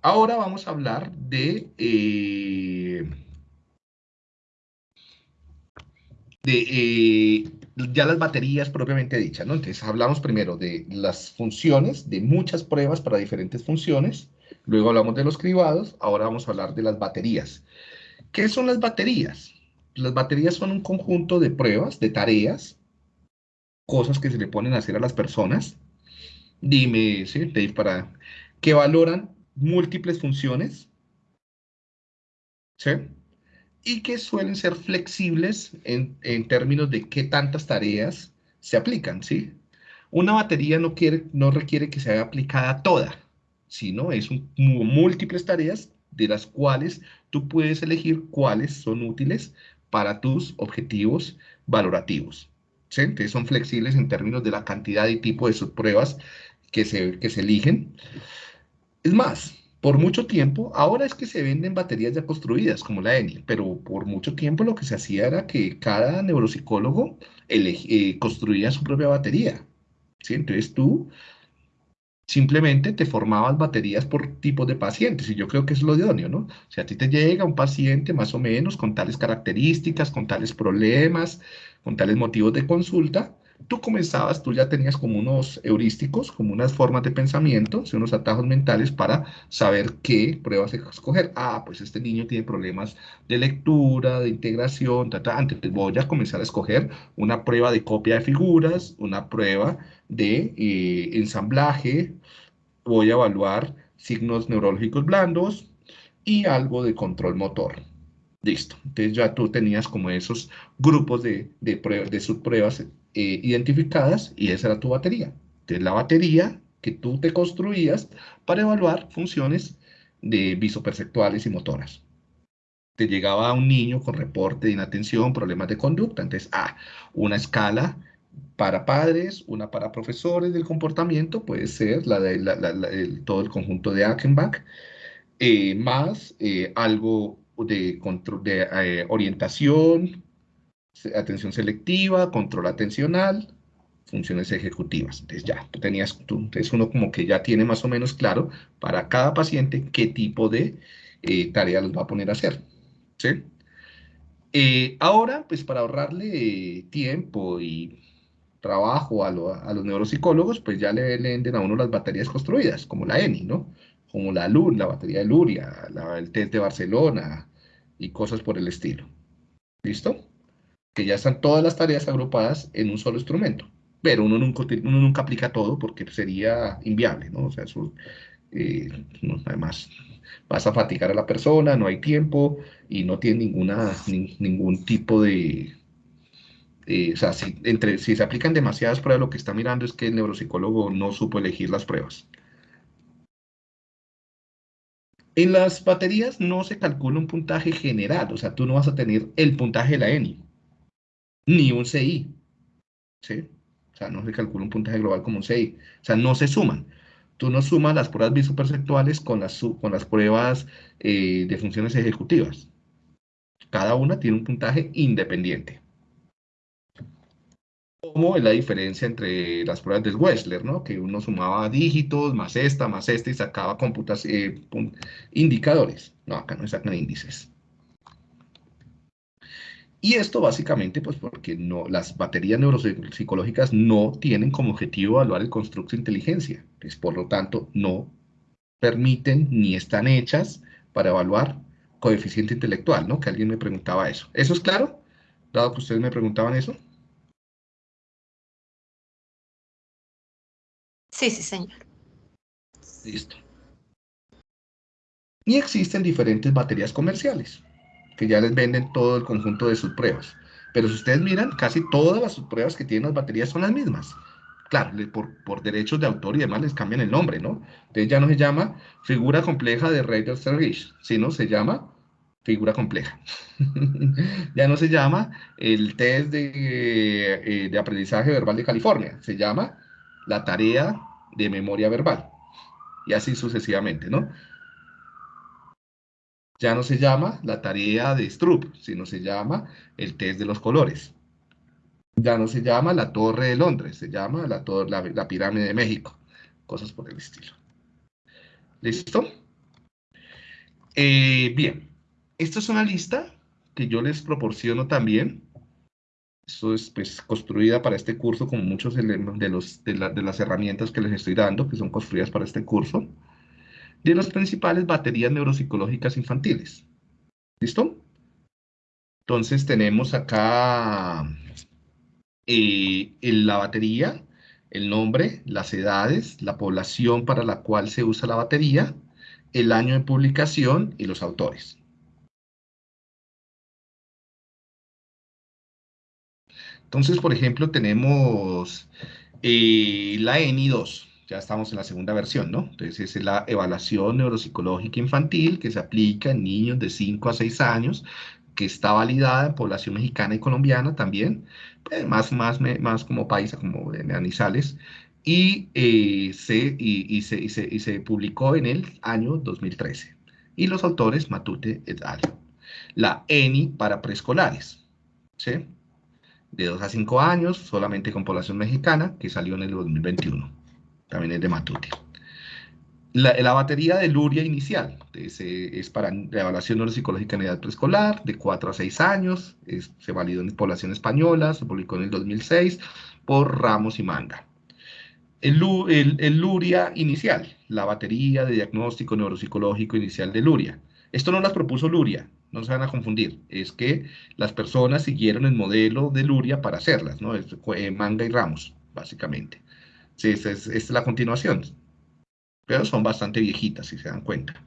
Ahora vamos a hablar de, eh, de eh, ya las baterías propiamente dichas, ¿no? Entonces hablamos primero de las funciones, de muchas pruebas para diferentes funciones, luego hablamos de los cribados, ahora vamos a hablar de las baterías. ¿Qué son las baterías? Las baterías son un conjunto de pruebas, de tareas, cosas que se le ponen a hacer a las personas. Dime, ¿sí? Para que valoran múltiples funciones, ¿sí? y que suelen ser flexibles en, términos de qué tantas tareas se aplican, ¿sí? Una batería no, quiere, no requiere que sea aplicada toda, sino es múltiples tareas de las cuales tú puedes elegir cuáles son útiles para tus objetivos valorativos. ¿sí? Entonces son flexibles en términos de la cantidad y tipo de subpruebas que se, que se eligen. Es más, por mucho tiempo, ahora es que se venden baterías ya construidas, como la ENI, pero por mucho tiempo lo que se hacía era que cada neuropsicólogo eh, construía su propia batería. ¿sí? Entonces tú simplemente te formabas baterías por tipos de pacientes, y yo creo que es lo idóneo, ¿no? Si a ti te llega un paciente más o menos con tales características, con tales problemas, con tales motivos de consulta, tú comenzabas, tú ya tenías como unos heurísticos, como unas formas de pensamiento, unos atajos mentales para saber qué pruebas escoger. Ah, pues este niño tiene problemas de lectura, de integración, ta, antes voy a comenzar a escoger una prueba de copia de figuras, una prueba de eh, ensamblaje, voy a evaluar signos neurológicos blandos y algo de control motor. Listo. Entonces ya tú tenías como esos grupos de, de, de subpruebas eh, identificadas y esa era tu batería. Entonces la batería que tú te construías para evaluar funciones de visoperceptuales y motoras. Te llegaba un niño con reporte de inatención, problemas de conducta. Entonces, ah, una escala para padres, una para profesores del comportamiento, puede ser la de todo el conjunto de Achenbach, eh, más eh, algo de, de orientación, atención selectiva, control atencional, funciones ejecutivas. Entonces ya, tú tenías, tú, entonces uno como que ya tiene más o menos claro para cada paciente qué tipo de eh, tarea los va a poner a hacer. ¿sí? Eh, ahora, pues para ahorrarle tiempo y trabajo a, los neuropsicólogos, pues ya le venden a uno las baterías construidas, como la ENI, ¿no? Como la LUR, la batería de Luria, el test de Barcelona y cosas por el estilo. ¿Listo? Que ya están todas las tareas agrupadas en un solo instrumento. Pero uno nunca, uno nunca aplica todo porque sería inviable, ¿no? O sea, eso, eh, además, vas a fatigar a la persona, no hay tiempo y no tiene ninguna, ningún tipo de... Eh, o sea, si, entre, si se aplican demasiadas pruebas, lo que está mirando es que el neuropsicólogo no supo elegir las pruebas. En las baterías no se calcula un puntaje general, o sea, tú no vas a tener el puntaje de la ENI ni un CI. ¿sí? O sea, no se calcula un puntaje global como un CI. O sea, no se suman. Tú no sumas las pruebas visoperceptuales con las, con las pruebas eh, de funciones ejecutivas. Cada una tiene un puntaje independiente. Como es la diferencia entre las pruebas de Wechsler, ¿no? Que uno sumaba dígitos, más esta, más esta, y sacaba computas, eh, indicadores. No, acá no sacan índices. Y esto básicamente pues porque no, las baterías neuropsicológicas no tienen como objetivo evaluar el constructo de inteligencia. Pues, por lo tanto, no permiten ni están hechas para evaluar coeficiente intelectual, ¿no? Que alguien me preguntaba eso. ¿Eso es claro? Dado que ustedes me preguntaban eso. Sí, sí, señor. Listo. Y existen diferentes baterías comerciales que ya les venden todo el conjunto de sus pruebas. Pero si ustedes miran, casi todas las pruebas que tienen las baterías son las mismas. Claro, por, por derechos de autor y demás les cambian el nombre, ¿no? Entonces ya no se llama figura compleja de Raider Service, sino se llama figura compleja. ya no se llama el test de, eh, de aprendizaje verbal de California, se llama la tarea de memoria verbal. Y así sucesivamente, ¿no? Ya no se llama la tarea de Stroop, sino se llama el test de los colores. Ya no se llama la Torre de Londres, se llama la, la, Pirámide de México. Cosas por el estilo. ¿Listo? Eh, bien, esta es una lista que yo les proporciono también. Esto es pues, construida para este curso, como muchos de, los, de las herramientas que les estoy dando, que son construidas para este curso, de las principales baterías neuropsicológicas infantiles. ¿Listo? Entonces tenemos acá eh, la batería, el nombre, las edades, la población para la cual se usa la batería, el año de publicación y los autores. Entonces, por ejemplo, tenemos eh, la ENI 2, ya estamos en la segunda versión, ¿no? Entonces, es la evaluación neuropsicológica infantil que se aplica en niños de 5 a 6 años, que está validada en población mexicana y colombiana también, pues, más, más, más como paisa, como de Manizales, y, eh, se, y, se, y, se, y, se, publicó en el año 2013. Y los autores Matute et al. La ENI para preescolares, ¿sí? De 2 a 5 años, solamente con población mexicana, que salió en el 2021. También es de Matute. La, batería de Luria inicial es, para la evaluación neuropsicológica en edad preescolar, de 4 a 6 años, se validó en población española, se publicó en el 2006 por Ramos y Manga. El, el, Luria inicial, la batería de diagnóstico neuropsicológico inicial de Luria. Esto no las propuso Luria, no se van a confundir, es que las personas siguieron el modelo de Luria para hacerlas, ¿no? Es, eh, Manga y Ramos, básicamente. Sí, esta es la continuación pero son bastante viejitas, si se dan cuenta.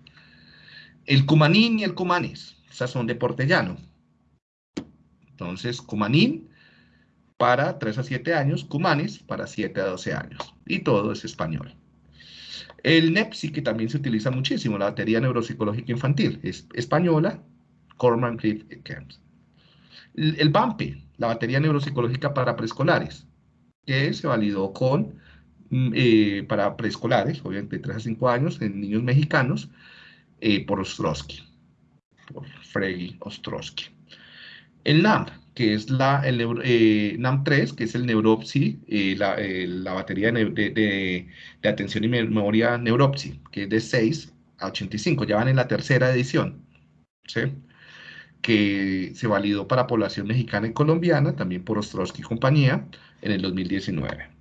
El cumanín y el cumanes, esas son de portellano. Entonces, cumanín para 3 a 7 años, cumanes para 7 a 12 años. Y todo es español. El NEPSI, que también se utiliza muchísimo, la batería neuropsicológica infantil, es española, Corman Creed Camps. El BAMPE, la batería neuropsicológica para preescolares, que se validó con eh, para preescolares, obviamente de 3 a 5 años, en niños mexicanos, eh, por Ostrowski, por Freddy Ostrowski. El NAM, que es la, el eh, NAM3, que es el Neuropsy, la, la, batería de, de, de, atención y memoria Neuropsy, que es de 6 a 85, ya van en la tercera edición, ¿sí? que se validó para población mexicana y colombiana, también por Ostrowski y compañía, en el 2019.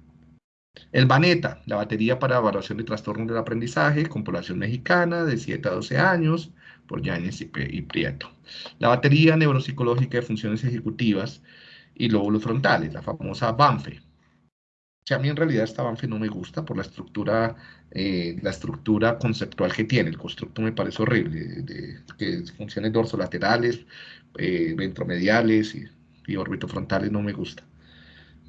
El Baneta, la batería para evaluación de trastornos del aprendizaje con población mexicana de 7 a 12 años, por Yáñez y, Prieto. La batería neuropsicológica de funciones ejecutivas y lóbulos frontales, la famosa BANFE. a mí en realidad esta BANFE no me gusta por la estructura, eh, la estructura conceptual que tiene. El constructo me parece horrible, de, funciones dorsolaterales, eh, ventromediales y, y orbitofrontales no me gusta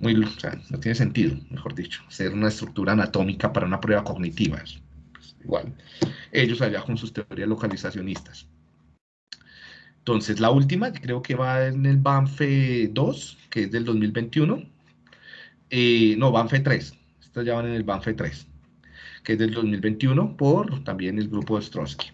muy, o sea, no tiene sentido, mejor dicho, ser una estructura anatómica para una prueba cognitiva. Pues, igual, ellos allá con sus teorías localizacionistas. Entonces, la última, creo que va en el BANFE 2, que es del 2021. Eh, no, BANFE 3. Estas ya van en el BANFE 3, que es del 2021 por también el grupo de Stronsky.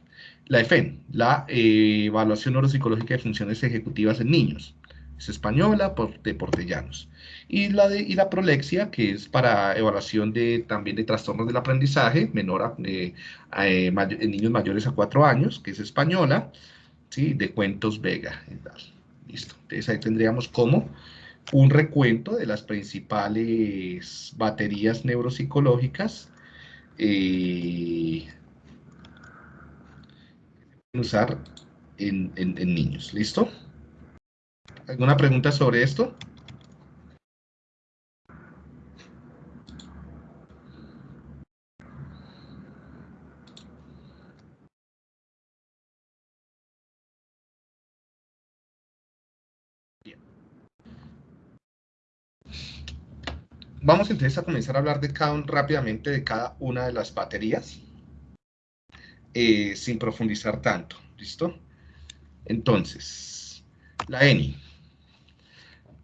La EFEN, la eh, Evaluación Neuropsicológica de Funciones Ejecutivas en Niños. Es española, por, de Portellanos y la, de, y la prolexia, que es para evaluación de, también de trastornos del aprendizaje, menor eh, en niños mayores a 4 años, que es española, ¿sí? de Cuentos Vega. Listo. Entonces ahí tendríamos como un recuento de las principales baterías neuropsicológicas eh, usar en, en niños. ¿Listo? ¿Alguna pregunta sobre esto? Vamos entonces a comenzar a hablar de cada, rápidamente de cada una de las baterías, eh, sin profundizar tanto, ¿listo? Entonces, la ENI.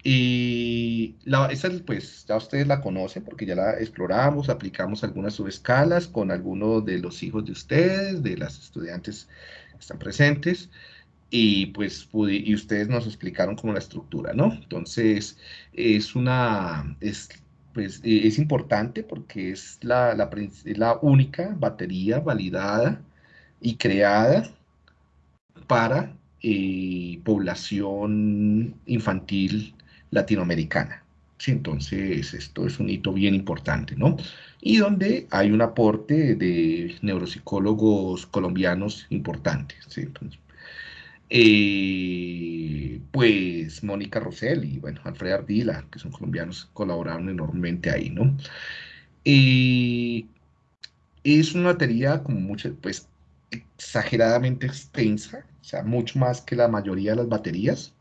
Y la, esa, pues, ya ustedes la conocen porque ya la exploramos, aplicamos algunas subescalas con algunos de los hijos de ustedes, de las estudiantes que están presentes, y pues y ustedes nos explicaron como la estructura, ¿no? Entonces, es una, es pues eh, es importante porque es la, la, única batería validada y creada para eh, población infantil latinoamericana. Sí, entonces, esto es un hito bien importante, ¿no? Y donde hay un aporte de neuropsicólogos colombianos importantes. ¿sí? Eh, pues Mónica Rosell y bueno, Alfred Ardila, que son colombianos, colaboraron enormemente ahí, ¿no? Eh, es una batería como mucho, pues exageradamente extensa, o sea, mucho más que la mayoría de las baterías.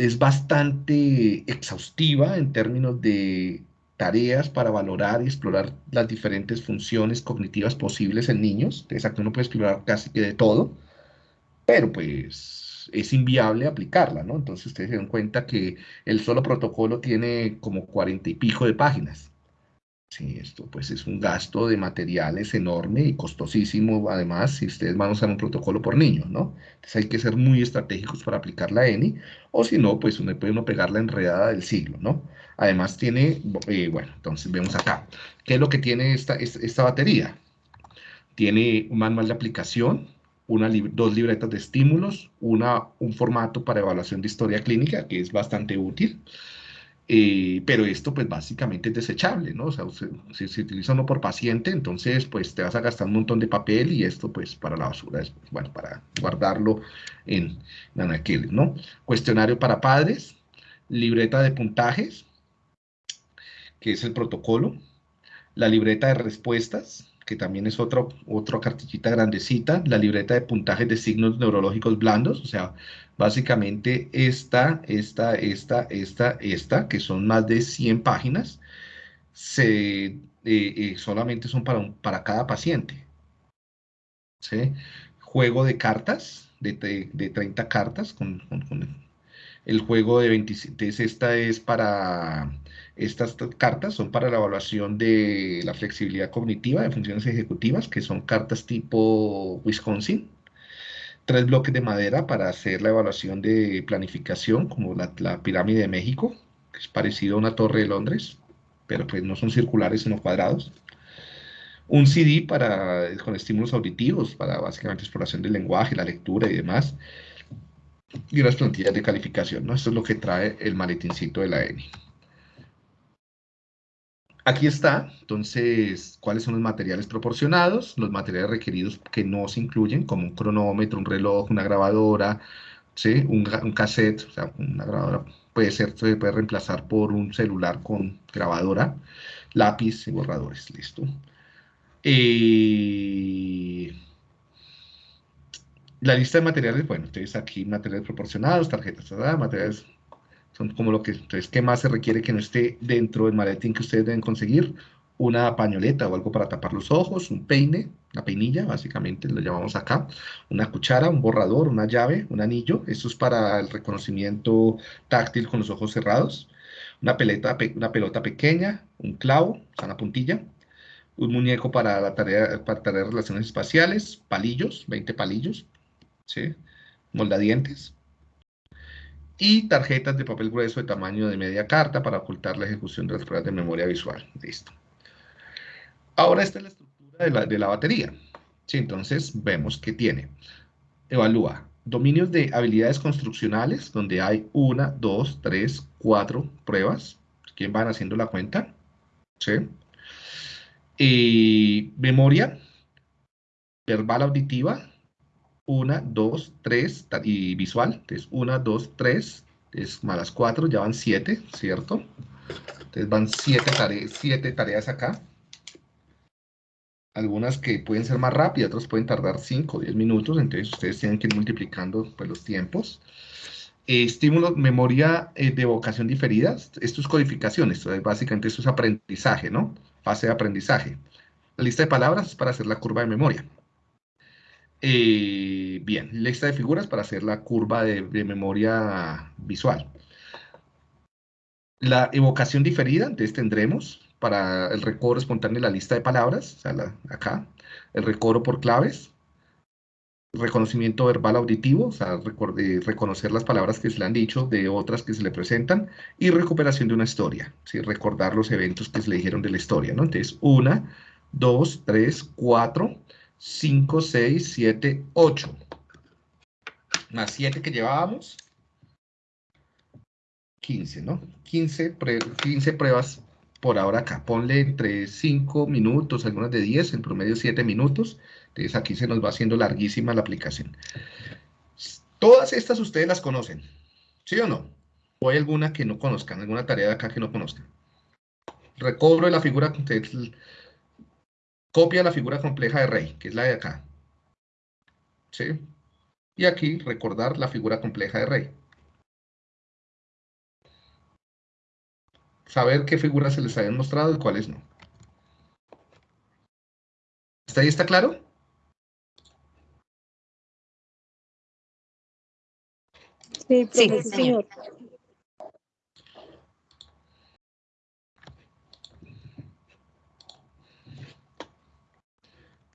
Es bastante exhaustiva en términos de tareas para valorar y explorar las diferentes funciones cognitivas posibles en niños. Aquí uno puede explorar casi que de todo pero pues es inviable aplicarla, ¿no? Entonces ustedes se dan cuenta que el solo protocolo tiene como cuarenta y pico de páginas. Sí, esto pues es un gasto de materiales enorme y costosísimo, además, si ustedes van a usar un protocolo por niño, ¿no? Entonces hay que ser muy estratégicos para aplicar la ENI, o si no, pues uno puede uno pegar la enredada del siglo, ¿no? Además tiene, eh, bueno, entonces vemos acá, ¿qué es lo que tiene esta, esta batería? Tiene un manual de aplicación, dos libretas de estímulos, una, un formato para evaluación de historia clínica, que es bastante útil, eh, pero esto pues básicamente es desechable, ¿no? O sea, si se utiliza uno por paciente, entonces pues te vas a gastar un montón de papel y esto pues para la basura, es, bueno, para guardarlo en, en ¿no? Cuestionario para padres, libreta de puntajes, que es el protocolo, la libreta de respuestas, que también es otra, otra cartillita grandecita, la libreta de puntajes de signos neurológicos blandos, o sea, básicamente esta, esta, esta, esta, esta, que son más de 100 páginas, eh, eh, solamente son para, cada paciente. ¿sí? Juego de cartas, de, de, 30 cartas, con, el juego de 27, esta es para estas cartas son para la evaluación de la flexibilidad cognitiva de funciones ejecutivas, que son cartas tipo Wisconsin. Tres bloques de madera para hacer la evaluación de planificación, como la, pirámide de México, que es parecido a una torre de Londres, pero pues no son circulares sino cuadrados. Un CD para, con estímulos auditivos, para básicamente exploración del lenguaje, la lectura y demás. Y unas plantillas de calificación, ¿no? Esto es lo que trae el maletincito de la ENI. Aquí está, entonces, cuáles son los materiales proporcionados, los materiales requeridos que no se incluyen, como un cronómetro, un reloj, una grabadora, ¿sí? un, cassette, o sea, una grabadora puede ser, se puede reemplazar por un celular con grabadora, lápiz y borradores, listo. Eh, la lista de materiales, bueno, entonces aquí materiales proporcionados, tarjetas, materiales son como lo que, entonces, ¿qué más se requiere que no esté dentro del maletín que ustedes deben conseguir? Una pañoleta o algo para tapar los ojos, un peine, una peinilla, básicamente lo llamamos acá, una cuchara, un borrador, una llave, un anillo, esto es para el reconocimiento táctil con los ojos cerrados, una, peleta, una pelota pequeña, un clavo, una puntilla, un muñeco para la tarea, para tarea de relaciones espaciales, palillos, 20 palillos, ¿sí? moldadientes, y tarjetas de papel grueso de tamaño de media carta para ocultar la ejecución de las pruebas de memoria visual. Listo. Ahora esta es la estructura de la, batería. Sí, entonces vemos que tiene. Evalúa dominios de habilidades construccionales, donde hay una, dos, tres, cuatro pruebas. ¿Quién van haciendo la cuenta? ¿Sí? Y memoria verbal auditiva, una, dos, tres, y visual, entonces una, dos, tres, es más las cuatro, ya van siete, ¿cierto? Entonces van siete, tareas, siete tareas acá. Algunas que pueden ser más rápidas, otras pueden tardar cinco o 10 minutos, entonces ustedes tienen que ir multiplicando pues, los tiempos. estímulo, memoria eh, de vocación diferida, esto es codificación, esto es básicamente esto es aprendizaje, ¿no? Fase de aprendizaje. La lista de palabras es para hacer la curva de memoria. Eh, bien, lista de figuras para hacer la curva de, memoria visual. La evocación diferida, entonces tendremos para el recobro espontáneo la lista de palabras, o sea, acá, el recobro por claves, reconocimiento verbal auditivo, o sea, reconocer las palabras que se le han dicho de otras que se le presentan, y recuperación de una historia, ¿sí? recordar los eventos que se le dijeron de la historia, ¿no? Entonces, una, dos, tres, cuatro, 5, 6, 7, 8. más 7 que llevábamos, 15, ¿no? 15, 15 pruebas por ahora acá. Ponle entre 5 minutos, algunas de 10, en promedio 7 minutos. Entonces aquí se nos va haciendo larguísima la aplicación. Todas estas ustedes las conocen, ¿sí o no? ¿O hay alguna que no conozcan, alguna tarea de acá que no conozcan? Recobro de la figura, copia la figura compleja de rey, que es la de acá. ¿Sí? Y aquí recordar la figura compleja de rey. Saber qué figuras se les habían mostrado y cuáles no. ¿Está ahí está claro? Sí, sí, señor.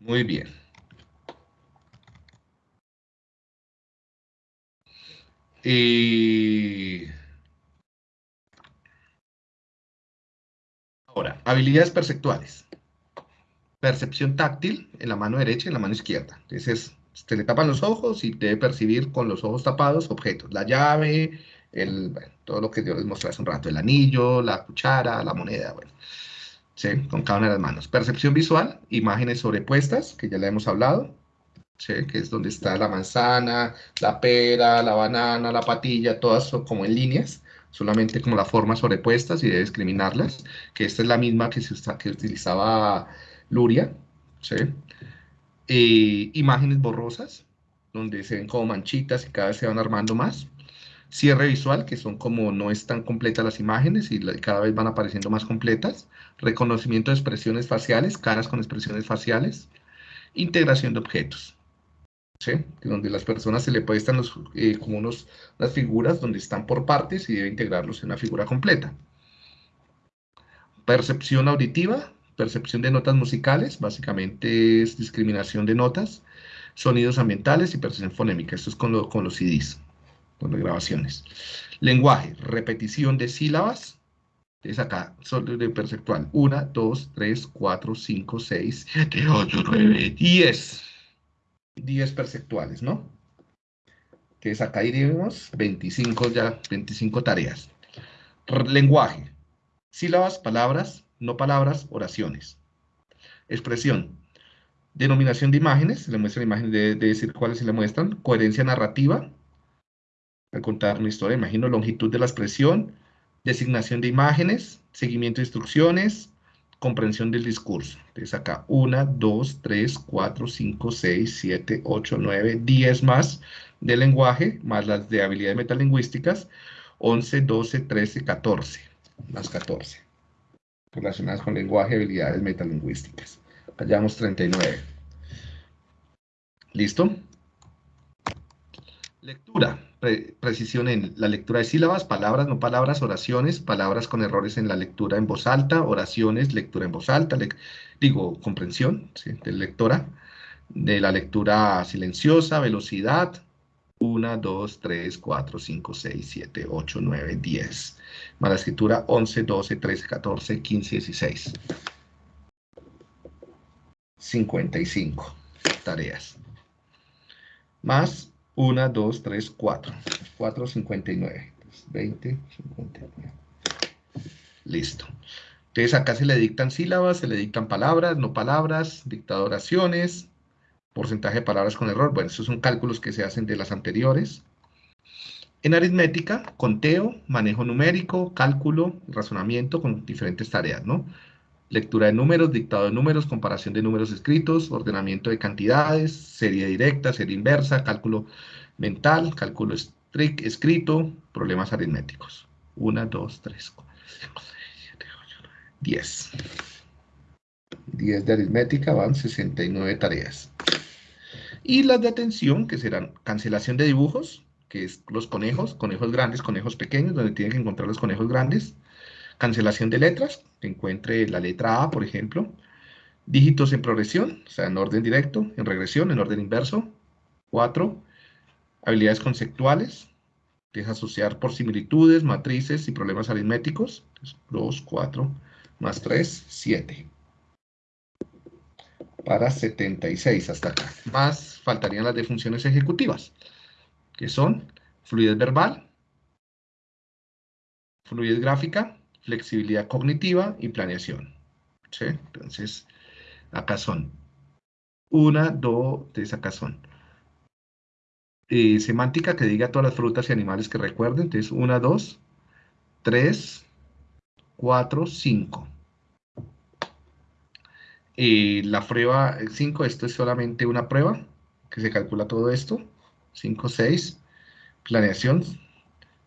Muy bien. Y... Ahora, habilidades perceptuales. Percepción táctil en la mano derecha y en la mano izquierda. Entonces, se le tapan los ojos y debe percibir con los ojos tapados objetos. La llave, el, todo lo que yo les mostré hace un rato, el anillo, la cuchara, la moneda, bueno. ¿Sí? Con cada una de las manos. Percepción visual, imágenes sobrepuestas, que ya le hemos hablado, ¿sí? Que es donde está la manzana, la pera, la banana, la patilla, todas son como en líneas, solamente como las formas sobrepuestas y debe discriminarlas, que esta es la misma que, se que utilizaba Luria, ¿sí? Eh, imágenes borrosas, donde se ven como manchitas y cada vez se van armando más. Cierre visual, que son como no están completas las imágenes y cada vez van apareciendo más completas. Reconocimiento de expresiones faciales, caras con expresiones faciales. Integración de objetos. ¿sí? Donde las personas se le puestan los, eh, como unos, las figuras donde están por partes y debe integrarlos en una figura completa. Percepción auditiva, percepción de notas musicales, básicamente es discriminación de notas, sonidos ambientales y percepción fonémica, esto es con, con los CDs, con grabaciones. Lenguaje, repetición de sílabas, es acá, solo de perceptual, 1, 2, 3, 4, 5, 6, 7, 8, 9, 10, 10 perceptuales, ¿no? Que es acá iríamos 25 ya, 25 tareas. Lenguaje, sílabas, palabras, no palabras, oraciones. Expresión. Denominación de imágenes, le muestra imágenes de, decir cuáles se le muestran. Coherencia narrativa, al contar una historia, imagino longitud de la expresión, designación de imágenes, seguimiento de instrucciones, comprensión del discurso. Entonces acá 1, 2, 3, 4, 5, 6, 7, 8, 9, 10 más de lenguaje, más las de habilidades metalingüísticas, 11, 12, 13, 14, más 14 relacionadas con lenguaje y habilidades metalingüísticas. Hallamos 39. ¿Listo? Lectura. Precisión en la lectura de sílabas, palabras, no palabras, oraciones, palabras con errores en la lectura en voz alta, oraciones, lectura en voz alta, digo, comprensión de lectora, de la lectura silenciosa, velocidad, 1, 2, 3, 4, 5, 6, 7, 8, 9, 10. Más la escritura 11, 12, 13, 14, 15, 16. 55 tareas. Más 1, 2, 3, 4. 4, 59. 20, 59. Listo. Entonces acá se le dictan sílabas, se le dictan palabras, no palabras, dicta oraciones, porcentaje de palabras con error. Bueno, esos son cálculos que se hacen de las anteriores. En aritmética, conteo, manejo numérico, cálculo, razonamiento con diferentes tareas, ¿no? Lectura de números, dictado de números, comparación de números escritos, ordenamiento de cantidades, serie directa, serie inversa, cálculo mental, cálculo escrito, problemas aritméticos. 1, 2, 3, 4, 5, 6, 7, 8, 9, 10. 10 de aritmética van 69 tareas. Y las de atención, que serán cancelación de dibujos, que es los conejos, conejos grandes, conejos pequeños, donde tienen que encontrar los conejos grandes. Cancelación de letras, encuentre la letra A, por ejemplo. Dígitos en progresión, o sea, en orden directo, en regresión, en orden inverso. 4. Habilidades conceptuales, que es asociar por similitudes, matrices y problemas aritméticos. 2, 4, más 3, 7 para 76 hasta acá. Más faltarían las de funciones ejecutivas. que son fluidez verbal, fluidez gráfica, flexibilidad cognitiva y planeación. Entonces, acá son una, dos, tres, acá son. Eh, semántica que diga todas las frutas y animales que recuerden. Entonces, una, dos, tres, cuatro, cinco. Eh, la prueba 5, esto es solamente una prueba, que se calcula todo esto. 5, 6, planeación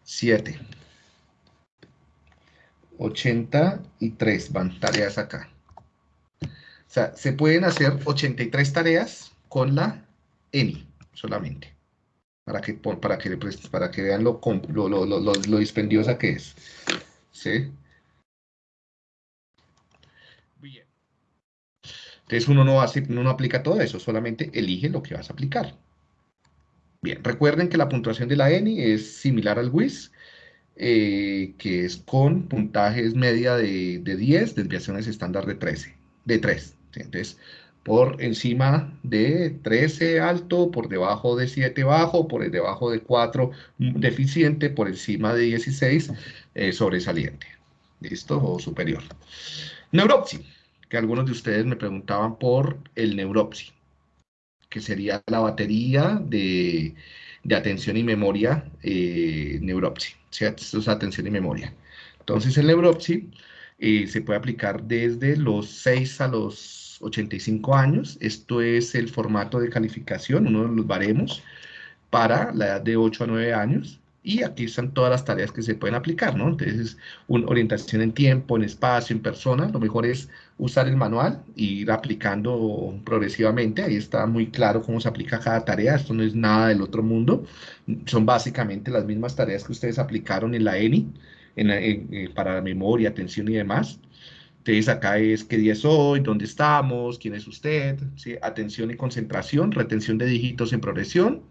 7. 83 van tareas acá. O sea, se pueden hacer 83 tareas con la ENI solamente. Para que, para que, para que vean lo, lo, lo, lo dispendiosa que es. ¿Sí? Bien. Entonces uno no, hace, uno no aplica todo eso, solamente elige lo que vas a aplicar. Bien, recuerden que la puntuación de la ENI es similar al WIS, eh, que es con puntajes media de, de 10, desviaciones estándar de 13, de 3. Entonces, por encima de 13 alto, por debajo de 7 bajo, por debajo de 4 deficiente, por encima de 16 eh, sobresaliente. ¿Listo? O superior. Neuropsi, que algunos de ustedes me preguntaban por el neuropsi, que sería la batería de, atención y memoria eh, neuropsi. Esto es atención y memoria. Entonces, el neuropsi eh, se puede aplicar desde los 6 a los 85 años. Esto es el formato de calificación, uno de los baremos para la edad de 8 a 9 años. Y aquí están todas las tareas que se pueden aplicar, ¿no? Entonces, una orientación en tiempo, en espacio, en persona. Lo mejor es usar el manual e ir aplicando progresivamente. Ahí está muy claro cómo se aplica cada tarea. Esto no es nada del otro mundo. Son básicamente las mismas tareas que ustedes aplicaron en la ENI, en, eh, para memoria, atención y demás. Entonces acá es qué día es hoy, dónde estamos, quién es usted, ¿sí? atención y concentración, retención de dígitos en progresión.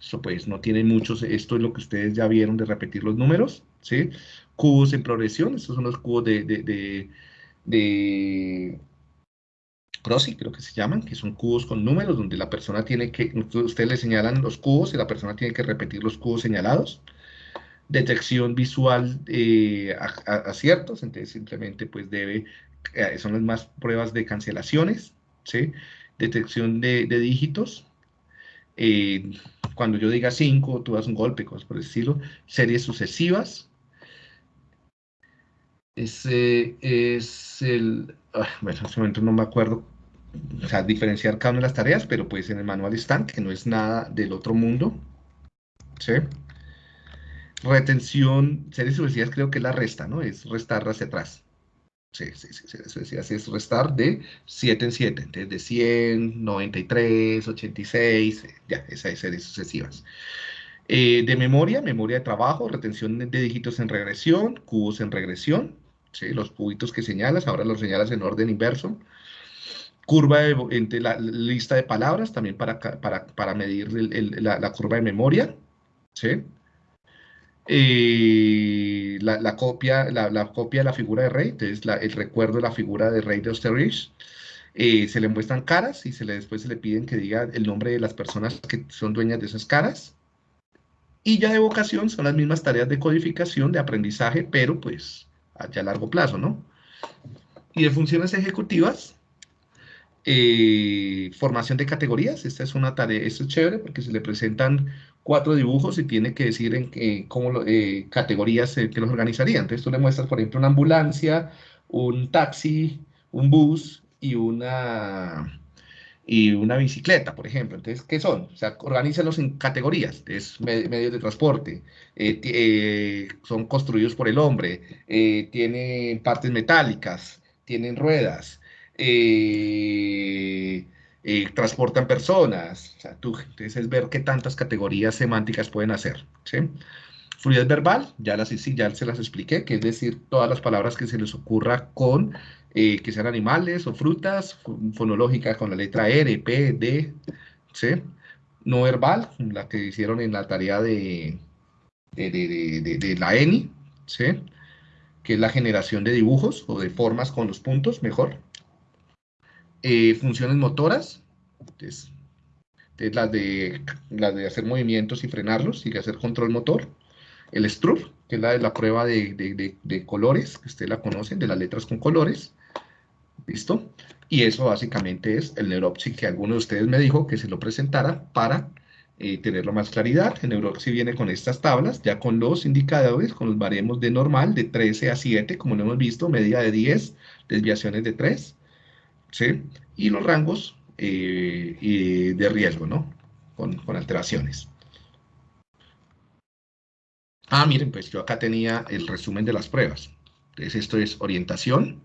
Eso pues no tiene muchos, esto es lo que ustedes ya vieron de repetir los números, ¿sí? Cubos en progresión, estos son los cubos de, de, de, de creo que se llaman, que son cubos con números, donde la persona tiene que, ustedes le señalan los cubos y la persona tiene que repetir los cubos señalados detección visual eh, aciertos, entonces simplemente pues debe, eh, son las más pruebas de cancelaciones, ¿sí? Detección de, dígitos, eh, cuando yo diga 5, tú das un golpe, cosas por el estilo, series sucesivas, ese es el, ah, bueno, en este momento no me acuerdo, o sea, diferenciar cada una de las tareas, pero pues en el manual están, que no es nada del otro mundo, ¿sí? Retención, series sucesivas creo que es la resta, ¿no? Es restar hacia atrás. Sí, sí, sí, series sucesivas es restar de 7 en 7, entonces de 100, 93, 86, ya, esas series sucesivas. Eh, de memoria, memoria de trabajo, retención de, dígitos en regresión, cubos en regresión, ¿sí? los cubitos que señalas, ahora los señalas en orden inverso. Curva de, entre la, lista de palabras, también para, para, para medir la, la, curva de memoria. ¿sí? La, copia, la, copia de la figura de rey, entonces el recuerdo de la figura de rey de Osterrich, eh, se le muestran caras y se le, después se le piden que diga el nombre de las personas que son dueñas de esas caras. Y ya de vocación son las mismas tareas de codificación, de aprendizaje, pero pues ya a largo plazo, ¿no? Y de funciones ejecutivas, eh, formación de categorías, esta es una tarea, esto es chévere porque se le presentan cuatro dibujos y tiene que decir en qué cómo eh, categorías que los organizaría. Entonces tú le muestras, por ejemplo, una ambulancia, un taxi, un bus y una, y una bicicleta, por ejemplo. Entonces, ¿qué son? O sea, organízalos en categorías. Es medios de transporte, eh, eh, son construidos por el hombre, tienen partes metálicas, tienen ruedas, eh, transportan personas. O sea, tú, entonces es ver qué tantas categorías semánticas pueden hacer. Fluidez verbal, ya, las, sí, ya se las expliqué, que es decir, todas las palabras que se les ocurra con, eh, que sean animales o frutas, fonológica con la letra R, P, D, ¿sí? No verbal, la que hicieron en la tarea de, de, de, de la ENI, ¿sí? Que es la generación de dibujos o de formas con los puntos, mejor. Eh, funciones motoras, entonces, es la de, la de hacer movimientos y frenarlos y hacer control motor. El STRUF, que es la prueba de, de, de, colores, que ustedes la conocen, de las letras con colores. ¿Listo? Y eso básicamente es el Neuropsy que alguno de ustedes me dijo que se lo presentara para eh, tenerlo más claridad. El Neuropsy viene con estas tablas, ya con los indicadores, con los baremos de normal, de 13 a 7, como lo hemos visto, medida de 10, desviaciones de 3, Y los rangos eh, de riesgo, ¿no? Con, con alteraciones. Ah, miren, pues yo acá tenía el resumen de las pruebas. Entonces esto es orientación,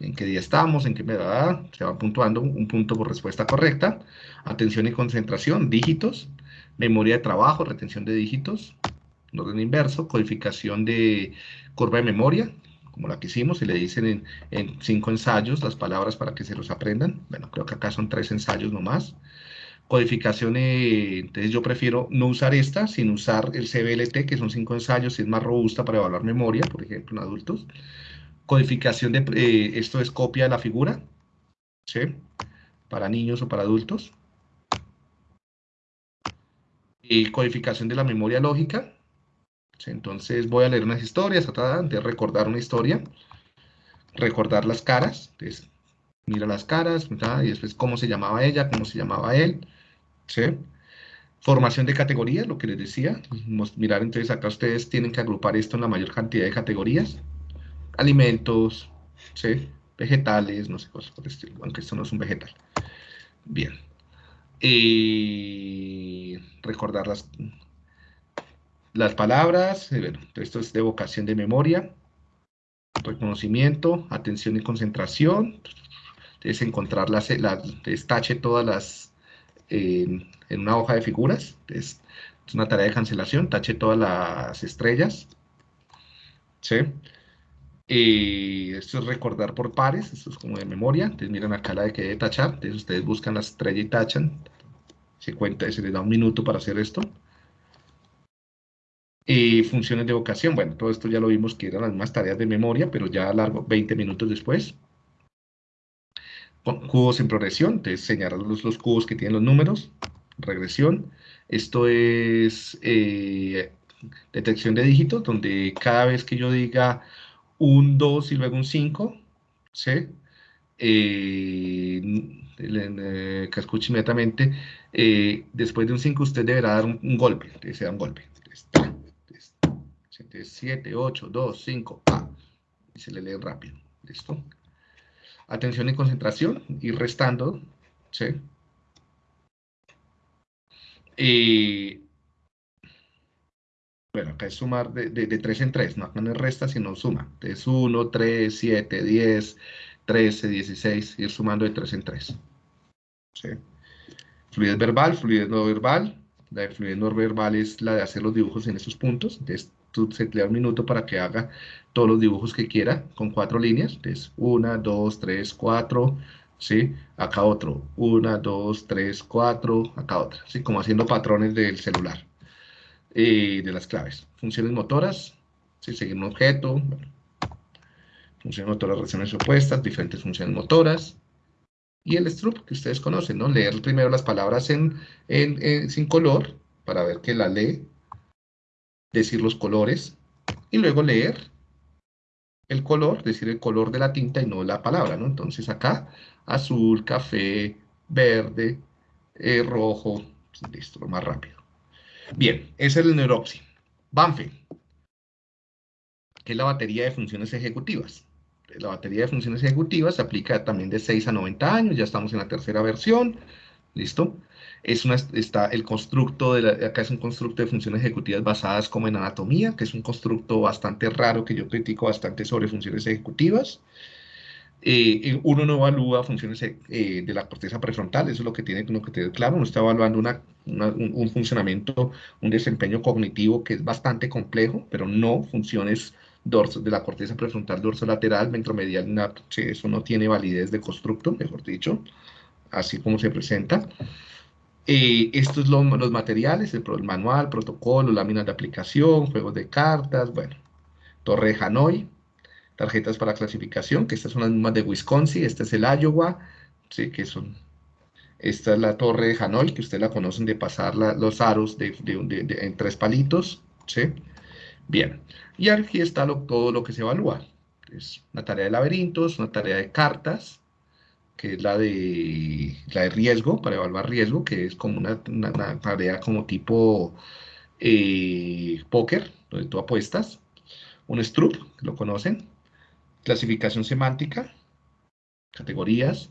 en qué día estamos, en qué me da, se va puntuando un punto por respuesta correcta, atención y concentración, dígitos, memoria de trabajo, retención de dígitos, orden inverso, codificación de curva de memoria, como la que hicimos, y le dicen en, cinco ensayos las palabras para que se los aprendan. Bueno, creo que acá son tres ensayos nomás. Codificación, eh, entonces yo prefiero no usar esta, sino usar el CBLT, que son cinco ensayos, y es más robusta para evaluar memoria, por ejemplo, en adultos. Codificación de, eh, esto es copia de la figura, ¿sí? Para niños o para adultos. Y codificación de la memoria lógica, entonces voy a leer unas historias, de recordar una historia, recordar las caras, entonces mira las caras, y después cómo se llamaba ella, cómo se llamaba él, Formación de categorías, lo que les decía, mirar entonces acá ustedes tienen que agrupar esto en la mayor cantidad de categorías, alimentos, vegetales, no sé, cosas por el aunque esto no es un vegetal. Bien. Y recordar las, las palabras, eh, esto es de vocación de memoria, reconocimiento, atención y concentración, es encontrar las, tache todas las, en una hoja de figuras, es, una tarea de cancelación, tache todas las estrellas, ¿sí? Esto es recordar por pares, esto es como de memoria, entonces miren acá la de que debe tachar, entonces ustedes buscan la estrella y tachan, se cuenta, se les da un minuto para hacer esto, y funciones de vocación, bueno, todo esto ya lo vimos que eran las mismas tareas de memoria, pero ya largo 20 minutos después. Cubos en progresión, entonces señalar los, los cubos que tienen los números, regresión. Esto es eh, detección de dígitos, donde cada vez que yo diga un 2 y luego un 5, ¿sí? Eh, eh, que escuche inmediatamente, después de un 5 usted deberá dar un, golpe, se da un golpe. 7, 8, 2, 5, A. Y se le lee rápido. ¿Listo? Atención y concentración, ir restando, ¿sí? Y, bueno, acá es sumar de, de, 3 en 3, no, no es resta, sino suma. Es 1, 3, 7, 10, 13, 16, ir sumando de 3 en 3. ¿Sí? Fluidez verbal, fluidez no verbal. La de fluidez no verbal es la de hacer los dibujos en esos puntos. Entonces, le da un minuto para que haga todos los dibujos que quiera con cuatro líneas. Entonces, una, dos, tres, cuatro, ¿sí? Acá otro, una, dos, tres, cuatro, acá otra, ¿sí? Como haciendo patrones del celular, y de las claves. Funciones motoras, ¿sí? Seguir un objeto, funciones motoras, relaciones opuestas, diferentes funciones motoras, y el strup que ustedes conocen, ¿no? Leer primero las palabras en, en, sin color para ver que la lee decir los colores y luego leer el color, decir el color de la tinta y no la palabra, ¿no? Entonces acá, azul, café, verde, eh, rojo, listo, lo más rápido. Bien, ese es el Neuropsy. Banfe, que es la batería de funciones ejecutivas. La batería de funciones ejecutivas se aplica también de 6 a 90 años, ya estamos en la tercera versión, ¿listo? es una, está el constructo, de acá es un constructo de funciones ejecutivas basadas como en anatomía, que es un constructo bastante raro que yo critico bastante sobre funciones ejecutivas. Eh, uno no evalúa funciones eh, de la corteza prefrontal, eso es lo que tiene que tener claro, uno está evaluando una, un, funcionamiento, un desempeño cognitivo que es bastante complejo, pero no funciones dorso, de la corteza prefrontal dorsolateral, ventromedial, eso no tiene validez de constructo, mejor dicho, así como se presenta. Eh, estos son los, materiales, el, manual, protocolo, láminas de aplicación, juegos de cartas, bueno, Torre de Hanoi, tarjetas para clasificación, que estas son las mismas de Wisconsin, este es el Iowa, sí, que son Esta es la torre de Hanoi, que ustedes la conocen de pasar los aros de, en tres palitos, ¿sí? Bien, y aquí está todo lo que se evalúa. Es una tarea de laberintos, una tarea de cartas, que es la de, la de riesgo, para evaluar riesgo, que es como una, tarea como tipo eh, póker, donde tú apuestas. Un Stroop, lo conocen. Clasificación semántica, categorías,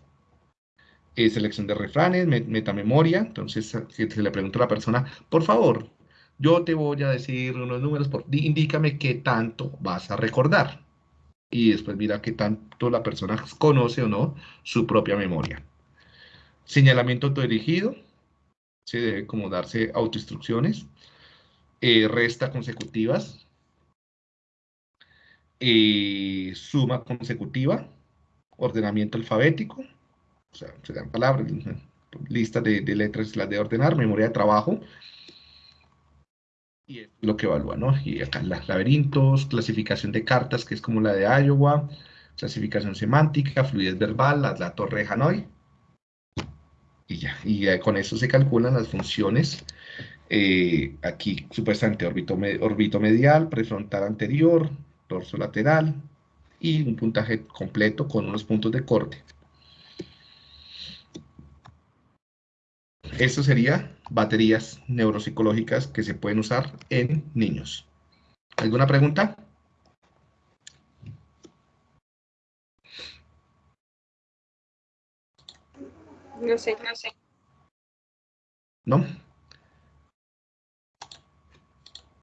eh, selección de refranes, metamemoria. Entonces, se le pregunta a la persona, por favor, yo te voy a decir unos números, por, indícame qué tanto vas a recordar. Y después mira qué tanto la persona conoce o no su propia memoria. Señalamiento autodirigido, se debe como darse autoinstrucciones. Eh, resta consecutivas. Eh, suma consecutiva. Ordenamiento alfabético. O sea, se dan palabras, lista de, de letras las de ordenar, memoria de trabajo, y es lo que evalúa, ¿no? Y acá las laberintos, clasificación de cartas, que es como la de Iowa, clasificación semántica, fluidez verbal, la, torre de Hanoi. Y ya, y con eso se calculan las funciones. Eh, aquí, supuestamente, orbito, orbito medial, prefrontal anterior, dorso lateral, y un puntaje completo con unos puntos de corte. Esto sería baterías neuropsicológicas que se pueden usar en niños. ¿Alguna pregunta? No sé, no sé. ¿No?